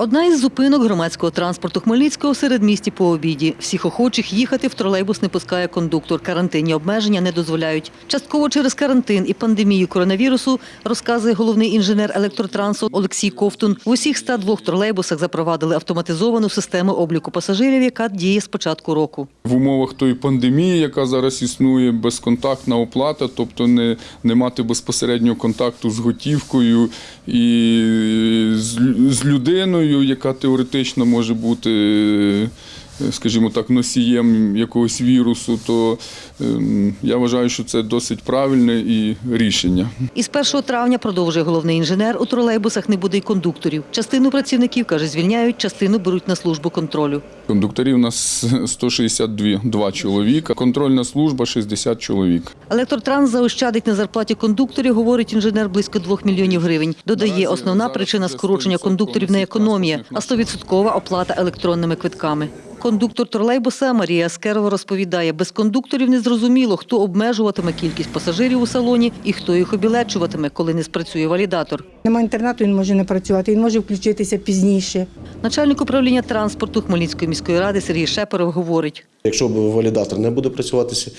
Одна із зупинок громадського транспорту Хмельницького серед місті по обіді. Всіх охочих їхати в тролейбус не пускає кондуктор. Карантинні обмеження не дозволяють. Частково через карантин і пандемію коронавірусу, розказує головний інженер електротрансу Олексій Ковтун. В усіх 102 тролейбусах запровадили автоматизовану систему обліку пасажирів, яка діє з початку року. В умовах тої пандемії, яка зараз існує, безконтактна оплата, тобто не, не мати безпосереднього контакту з готівкою і з, з людиною, яка теоретично може бути, е, скажімо так, носієм якогось вірусу, то ем, я вважаю, що це досить правильне і рішення. Із 1 травня, продовжує головний інженер, у тролейбусах не буде й кондукторів. Частину працівників, каже, звільняють, частину беруть на службу контролю. Кондукторів у нас 162 два чоловіка, контрольна служба 60 чоловік. Електротранс заощадить на зарплаті кондукторів, говорить інженер, близько 2 мільйонів гривень. Додає, основна причина скорочення кондукторів не економія, а транспортних 100% оплата електронними квитками. Кондуктор тролейбуса Марія Аскерова розповідає, без кондукторів не зрозуміло, хто обмежуватиме кількість пасажирів у салоні і хто їх обілечуватиме, коли не спрацює валідатор. Нема інтернету, він може не працювати, він може включитися пізніше. Начальник управління транспорту Хмельницької міської ради Сергій Шепаров говорить. Якщо б валідатор не буде працюватися,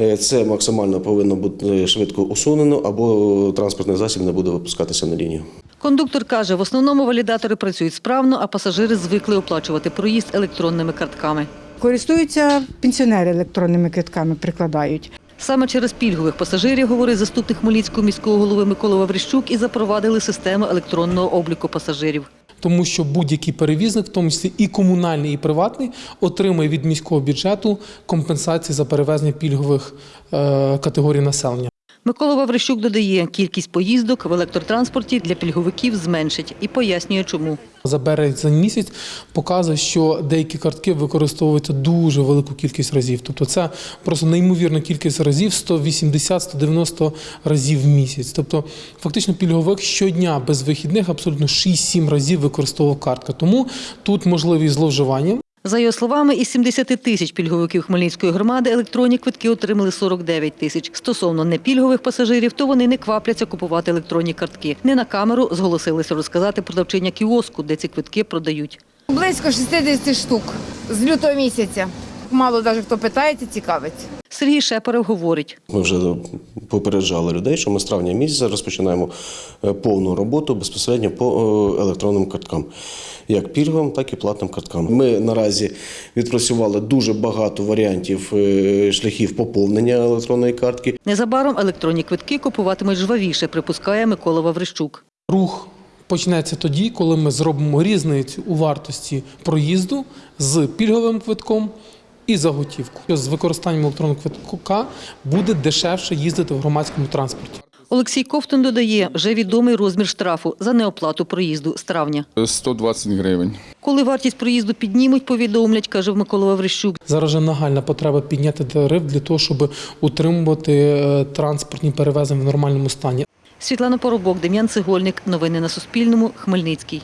е, це максимально повинно бути швидко усунено або транспортний засіб не буде випускатися на лінію. Кондуктор каже, в основному валідатори працюють справно, а пасажири звикли оплачувати проїзд електронними картками. Користуються пенсіонери електронними квитками, прикладають. Саме через пільгових пасажирів, говорить заступник Хмельницького міського голови Микола Ваврищук, і запровадили систему електронного обліку пасажирів. тому що будь-який перевізник, в тому числі і комунальний, і приватний, отримує від міського бюджету компенсації за перевезення пільгових е, категорій населення. Микола Ваврищук додає, кількість поїздок в електротранспорті для пільговиків зменшить і пояснює, чому. За березень місяць показує, що деякі картки використовуються дуже велику кількість разів. Тобто це просто неймовірна кількість разів 180-190 разів в місяць. Тобто, фактично, пільговик щодня без вихідних абсолютно 6-7 разів використовував картка. Тому тут можливі зловживання. За його словами, із 70 тисяч пільговиків Хмельницької громади електронні квитки отримали 49 тисяч. Стосовно непільгових пасажирів, то вони не квапляться купувати електронні картки. Не на камеру зголосилися розказати продавчиня кіоску, де ці квитки продають. Близько 60 штук з лютого місяця. Мало навіть хто питається, цікавиться. Сергій Шепарев говорить. Ми вже попереджали людей, що ми з травня місяця розпочинаємо е, повну роботу безпосередньо по е, електронним карткам, як пільговим, так і платним карткам. Ми наразі відпрацювали дуже багато варіантів е, шляхів поповнення електронної картки. Незабаром електронні квитки купуватимуть жвавіше, припускає Микола Ваврищук. Рух почнеться тоді, коли ми зробимо різницю у вартості проїзду з пільговим квитком і за готівку. З використанням електронного квитка буде дешевше їздити в громадському транспорті. Олексій Ковтун додає, вже відомий розмір штрафу за неоплату проїзду з травня. 120 гривень. Коли вартість проїзду піднімуть, повідомлять, каже Микола Ваврищук. Зараз же нагальна потреба підняти тариф для того, щоб утримувати е, транспортні перевезення в нормальному стані. Світлана Поробок, Дем'ян Цегольник. Новини на Суспільному. Хмельницький.